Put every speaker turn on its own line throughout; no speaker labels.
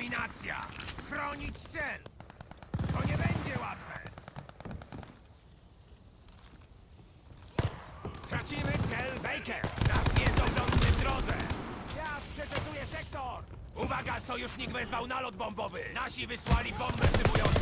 Dominacja! Chronić cel! To nie będzie łatwe! Tracimy cel Baker! Nasz niezorządny w drodze! Ja przeczesuję sektor! Uwaga! Sojusznik wezwał nalot bombowy! Nasi wysłali bombę szybującą!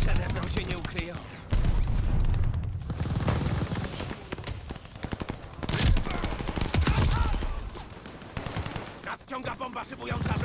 Przede mną się nie ukryją. Nadciąga bomba szybująca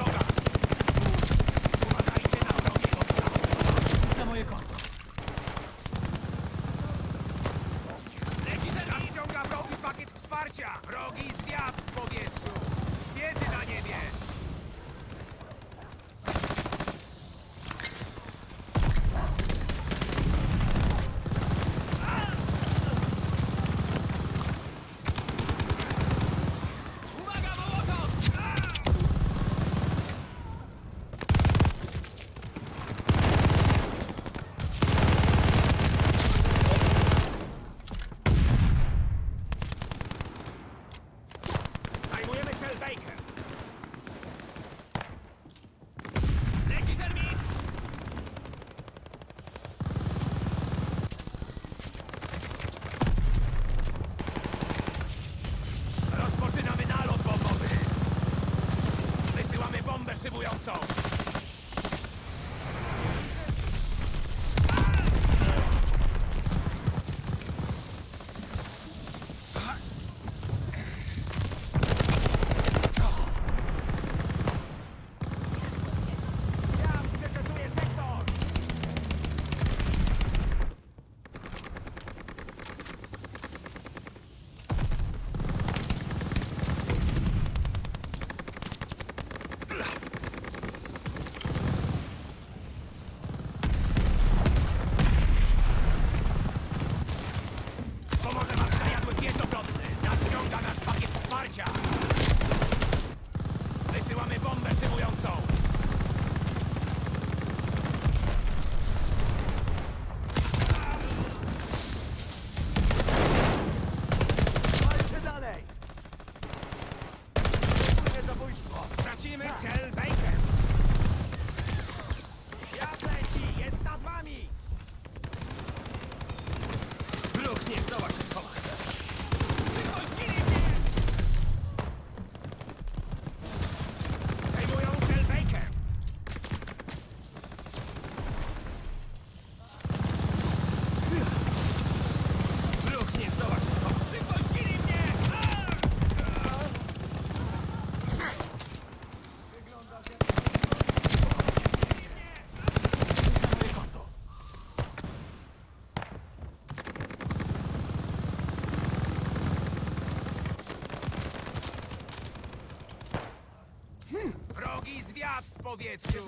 powietrzu!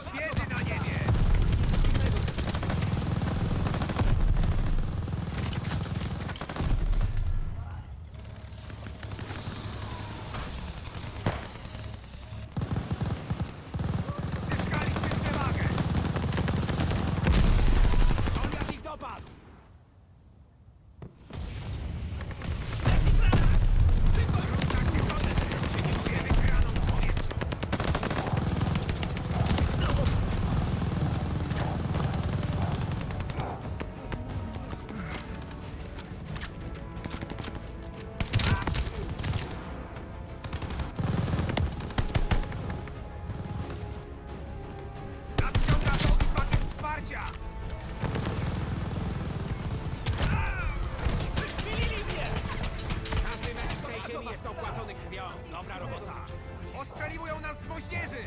Szpiedy na niebie! Pakiet wsparcia! Każdy metr w tej ziemi jest opłacony krwią. Dobra robota. Ostrzeliwują nas z moździerzy!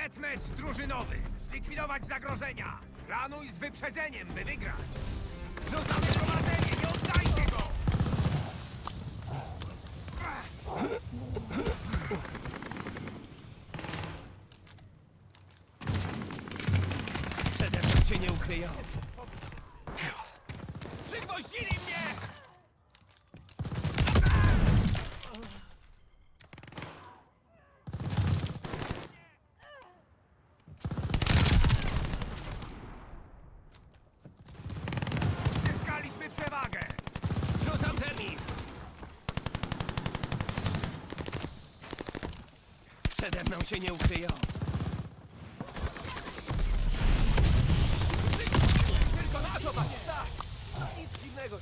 Deathmatch drużynowy. Zlikwidować zagrożenia. Planuj z wyprzedzeniem, by wygrać. Rzucamy prowadzenie, nie oddajcie go! Przede mną się nie ukryją. Przygwoździli mnie! Zyskaliśmy przewagę! Rzucam termin! Mną się nie ukryją. Tylko na to, panie! Nic dziwnego.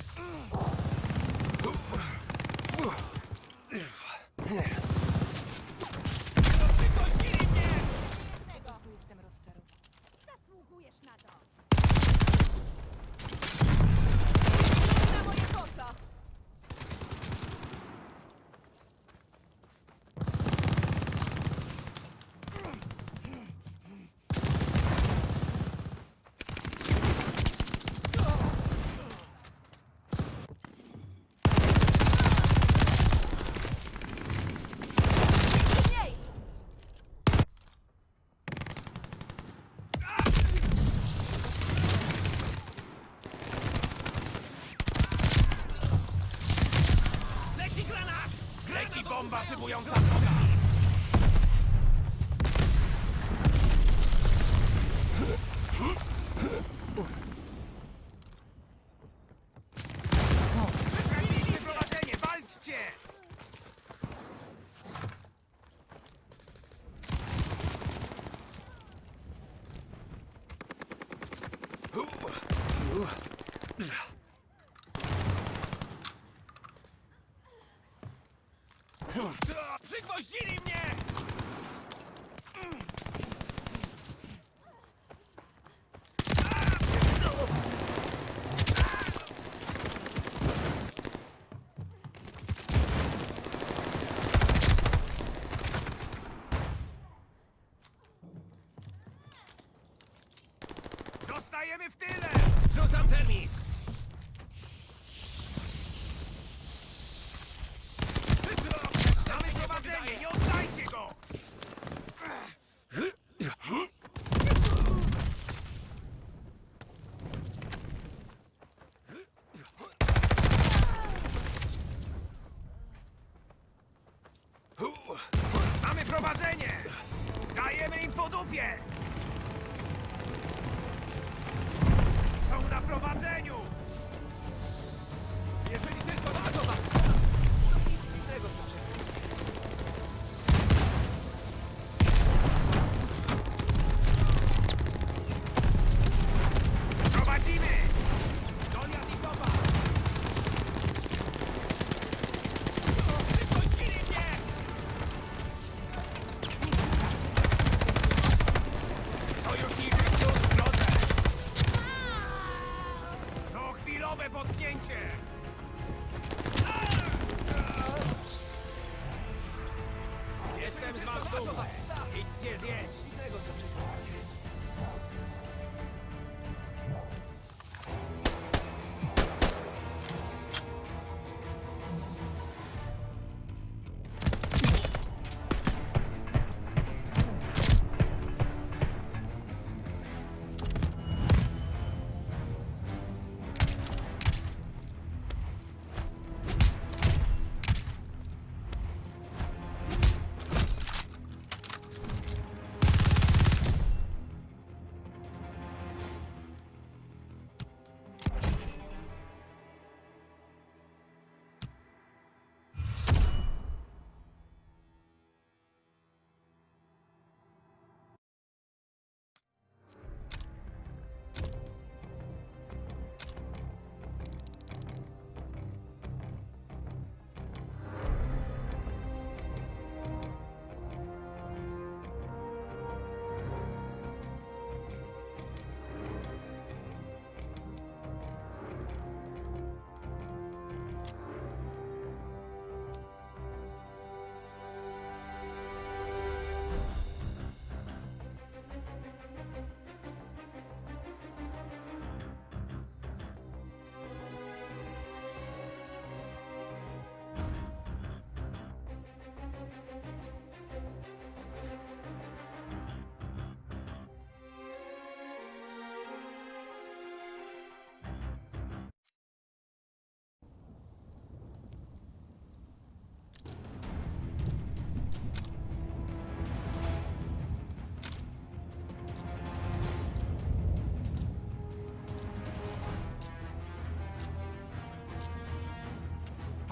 Bomba szybująca wroga!
Straciliśmy prowadzenie! Walczcie!
Przygwoździli mnie!
Zostajemy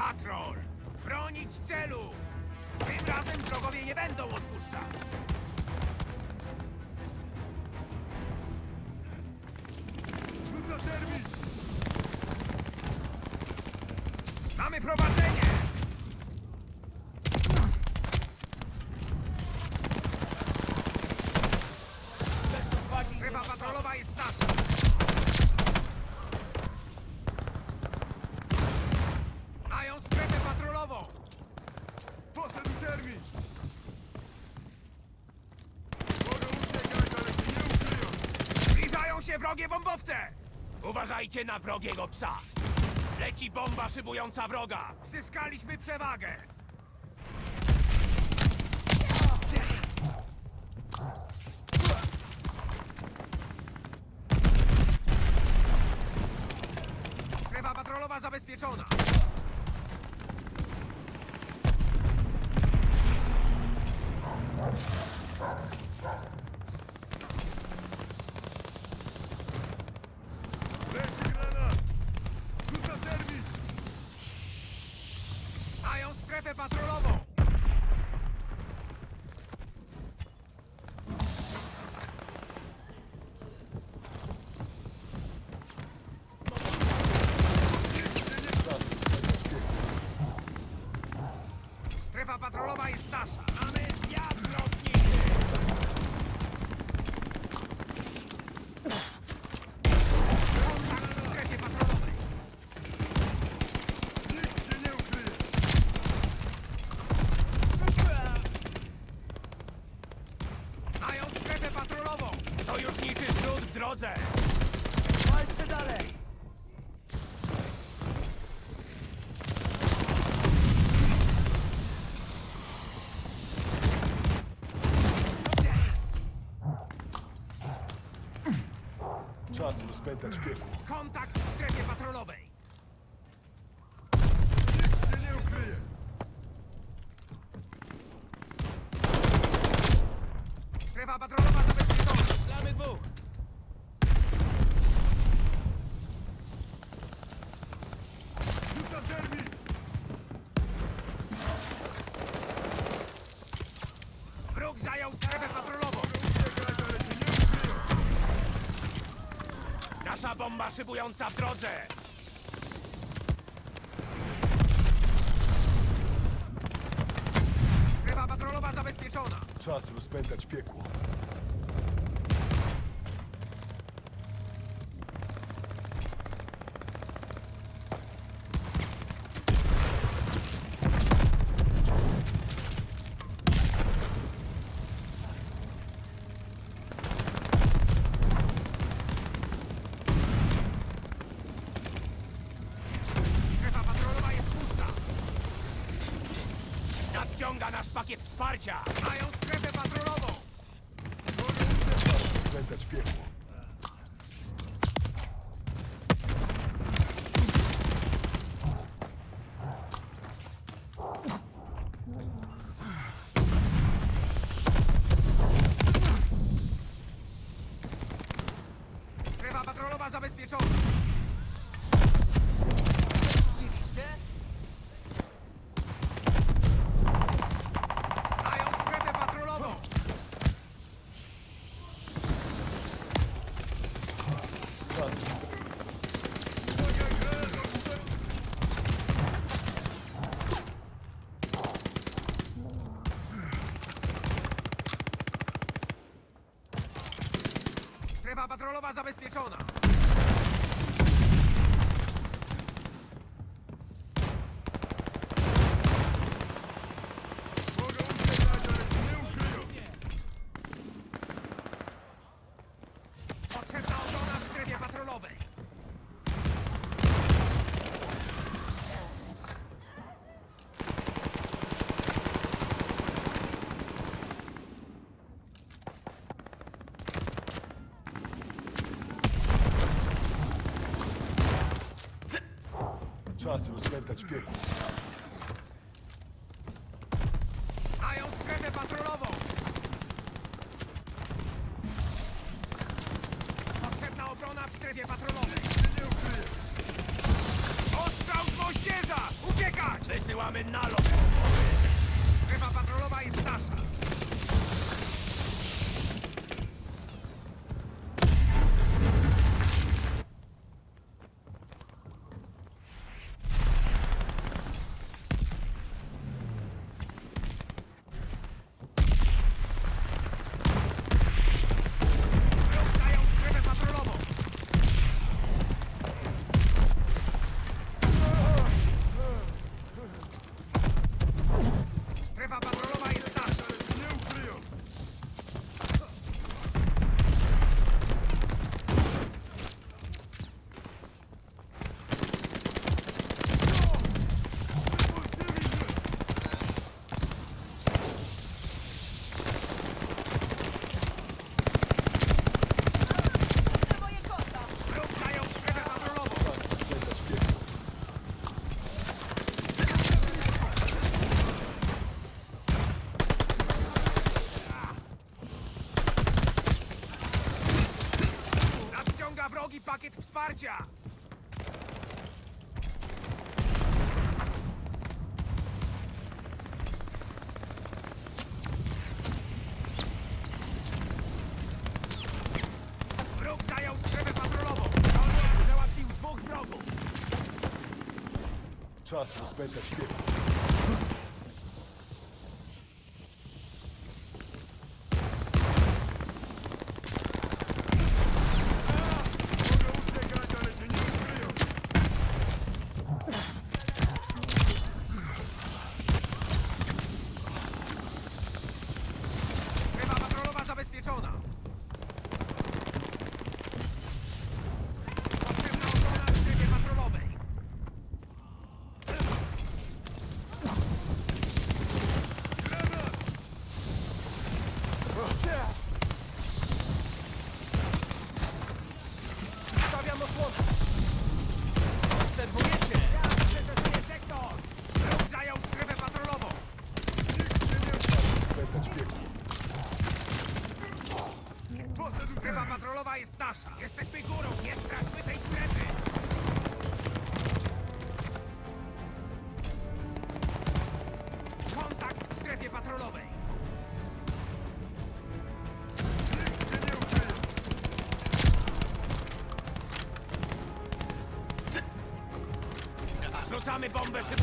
Patrol! Bronić celu! Tym razem wrogowie nie będą odpuszczać! Rzuca termin! Mamy prowadzenie! Strefa patrolowa jest nasza! Mają strefę patrolową! Poszedł termin! Mogą uciekać, ale się nie ukryją! Zbliżają się bombowce!
Uważajcie na wrogiego psa! Leci bomba szybująca wroga!
Zyskaliśmy przewagę!
dać piekło.
Kontakt szybująca w drodze!
Strefa patrolowa zabezpieczona!
Czas rozpętać piekło.
wsparcia!
Mają strefę patrolową!
Zwętać piekło.
Patrolowa zabezpieczona!
czas rozpętać piekło.
pakiet wsparcia! Zajął strefę patrolową!
Załatwił dwóch wrogów!
Czas rozpętać piekło.
bombes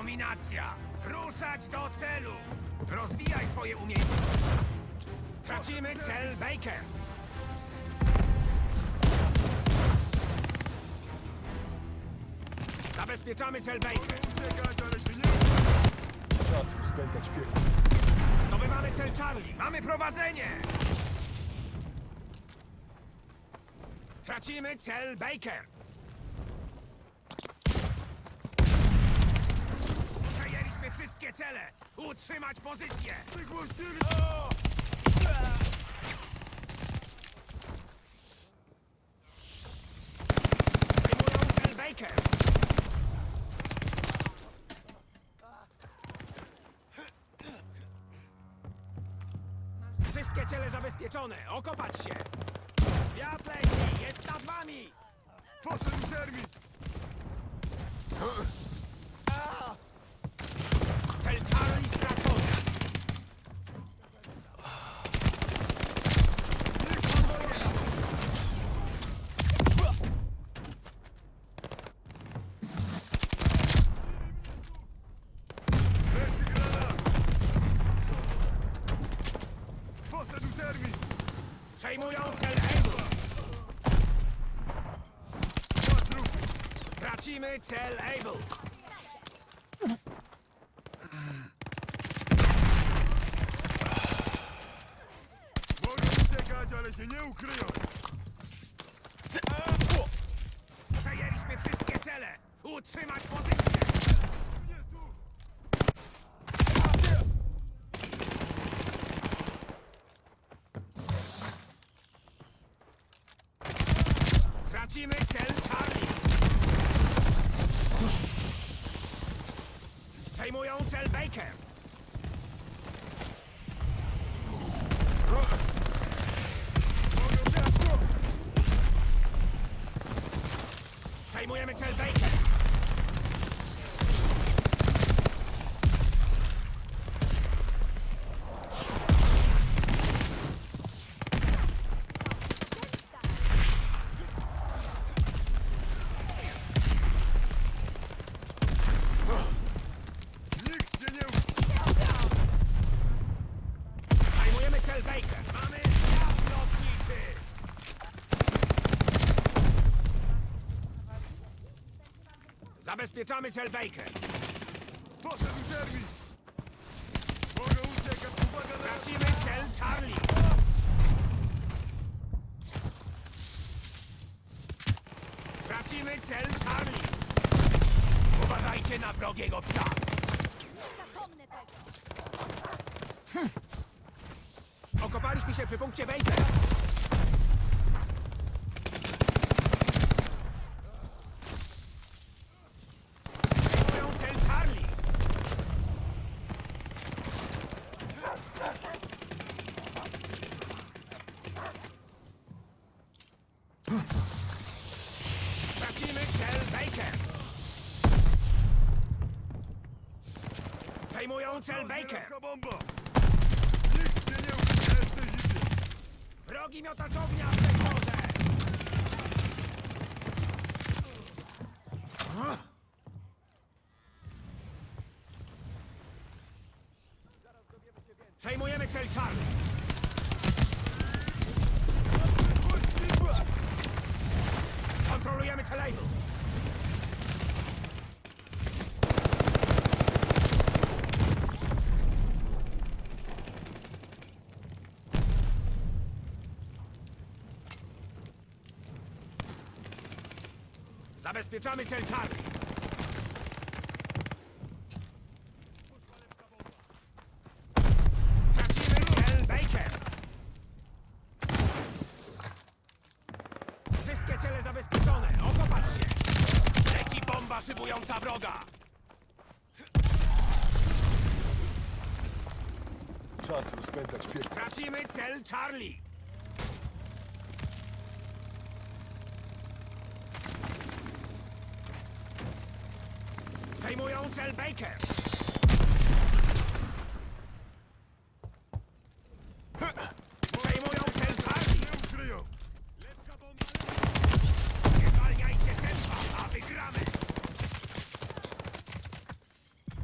Dominacja! Ruszać do celu! Rozwijaj swoje umiejętności! Tracimy cel Baker! Zabezpieczamy cel Baker!
Uciekać, ale się nie!
Czas rozpętać piekło.
Zdobywamy cel Charlie! Mamy prowadzenie! Tracimy cel Baker! Przejęliśmy wszystkie cele! Utrzymać pozycję!
Przygłościli!
Atakujmy cel Able!
Mogę uciekać, ale się nie ukryją!
Przejęliśmy wszystkie cele! Utrzymać pozycję! Tracimy cel Charlie! Przejmują cel Baker. Przejmujemy cel Baker.
Nikt cię nie...
Zajmujemy cel Baker. Mamy zwiat lotniczy. Zabezpieczamy cel Baker.
Poszedł termin! Mogę uciekać, uwaga na...
Tracimy cel Charlie. Tracimy cel Charlie. Uważajcie na wrogiego psa.
Zapomnę tego!
Okopaliśmy się przy punkcie Baker. Przejmują cel Charlie. Tracimy cel Baker. Przejmują cel Baker.
Wielka bomba! Nikt cię nie ukryje, jeszcze zimnie!
Wrogi miotaczownia w sektorze! Przejmujemy cel Charlie. Kontrolujemy cel. Zabezpieczamy cel Charlie. Tracimy cel Baker. Wszystkie cele zabezpieczone. Okopać się. Leci bomba szybująca wroga.
Czas rozpętać piekło.
Tracimy cel Charlie. Przejmują cel Baker. Przejmują cel Charlie.
Nie ukryją!
Nie zwalniajcie tempa, a wygramy.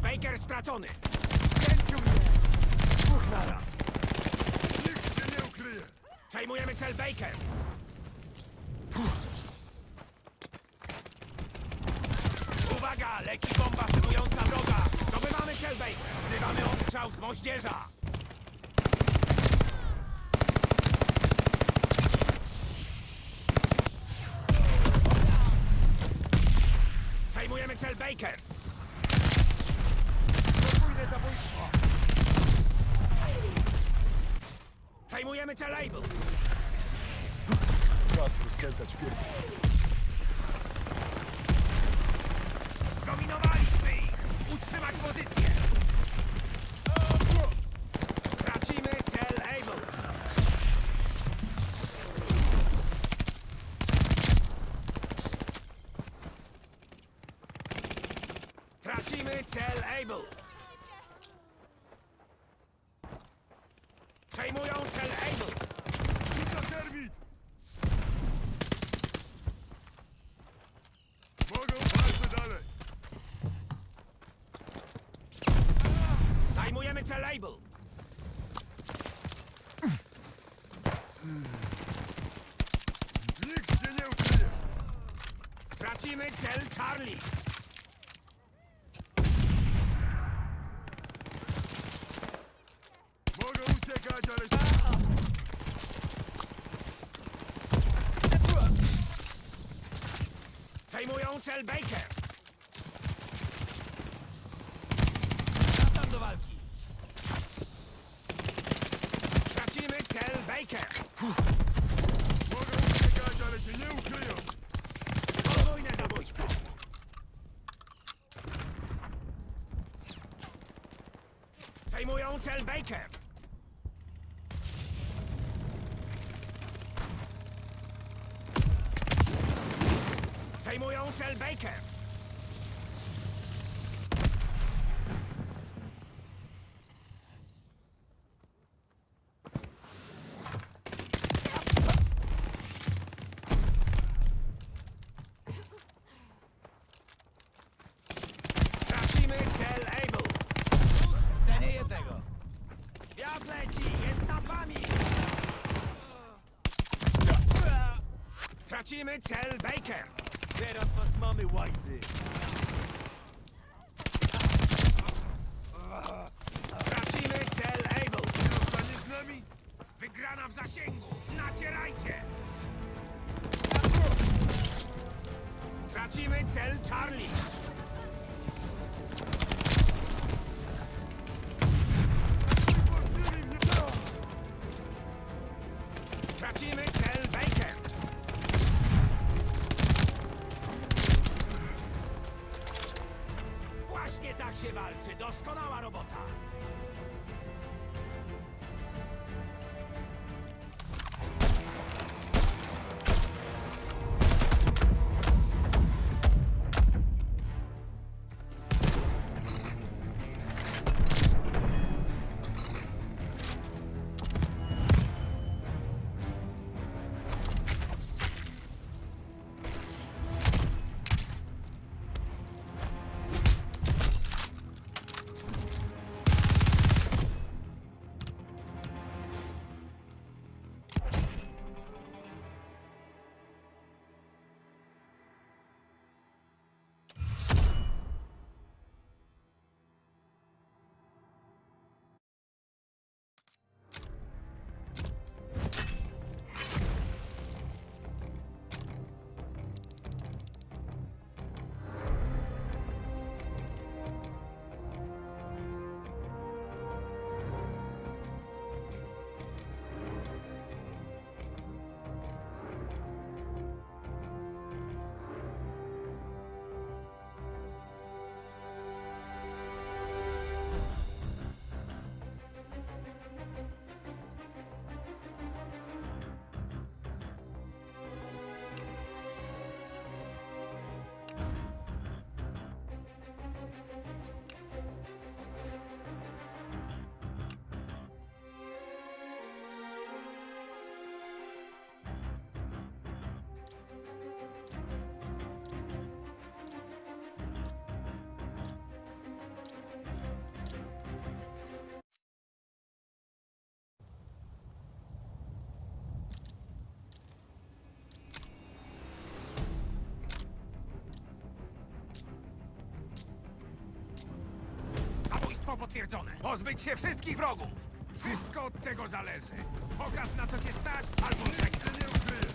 Baker stracony. Pięciu mnie. Dwóch naraz.
Nikt cię nie ukryje!
Przejmujemy cel Baker. Uwaga, leci bomba szybująca wroga. Zdobywamy cel Baker. Wzywamy ostrzał z moździerza. Cel Baker. Podwójne zabójstwo. Przejmujemy cel Able.
Czas rozpętać piekło.
Zdominowaliśmy ich! Utrzymać pozycję! Charlie.
Mogą uciekać, ale.
Przejmują Baker. Baker! Przejmują cel Baker! Tracimy cel Able!
Cenię jednego.
Wiatr leci! Jest nad wami! Tracimy cel Baker!
Teraz was mamy, łajzy.
Tracimy cel Able!
Zostaniesz z nami?
Wygrana w zasięgu! Nacierajcie! Tracimy cel Charlie! Tracimy walczy! Doskonała robota! Potwierdzone! Pozbyć się wszystkich wrogów! Wszystko od tego zależy! Pokaż na co cię stać, albo żegnaj!
Się nie ukryję!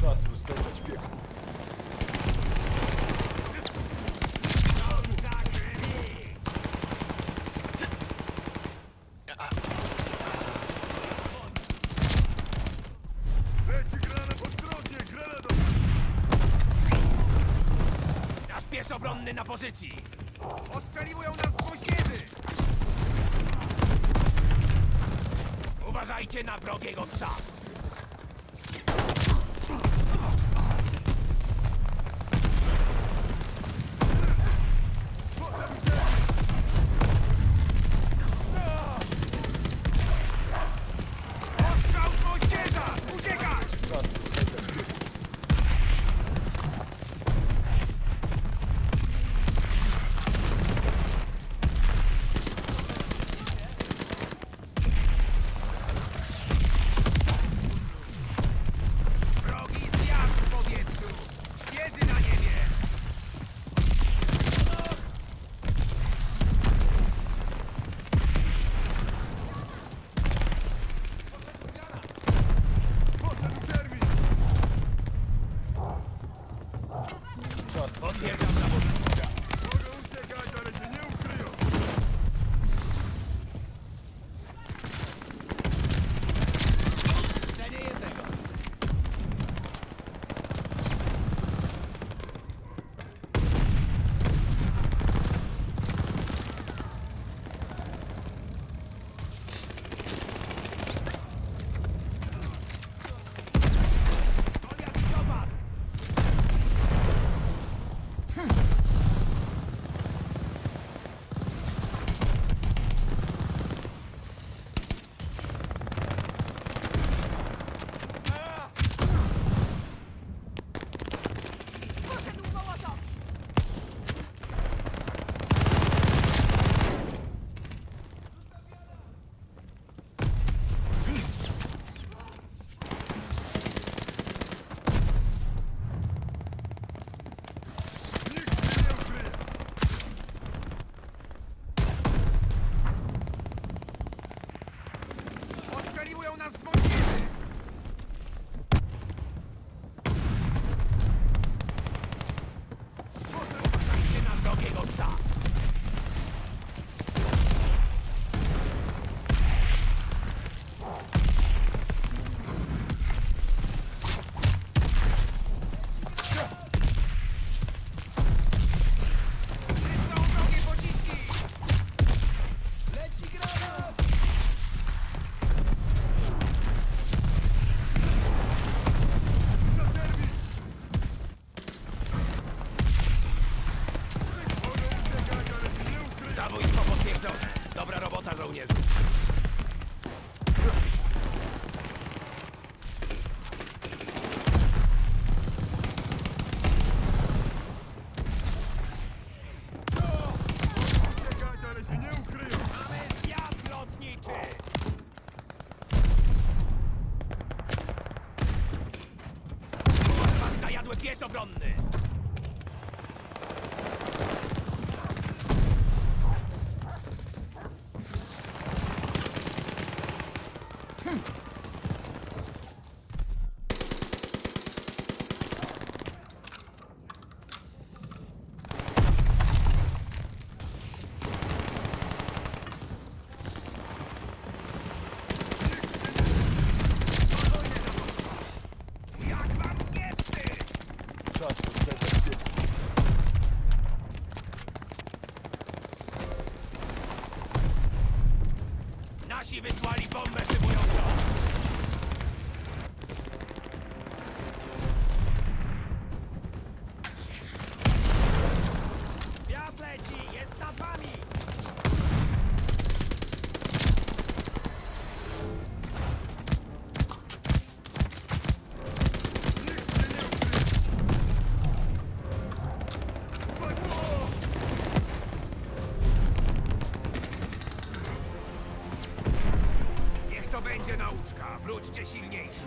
Czas rozpętać piekło.
Tak, Remi!
Leci granat ostrożnie! Granat!
Nasz pies obronny na pozycji! Ostrzeliwują nas z! Uważajcie na wrogiego psa! Nasi wysłali bombę szybującą!
Bądźcie silniejsi!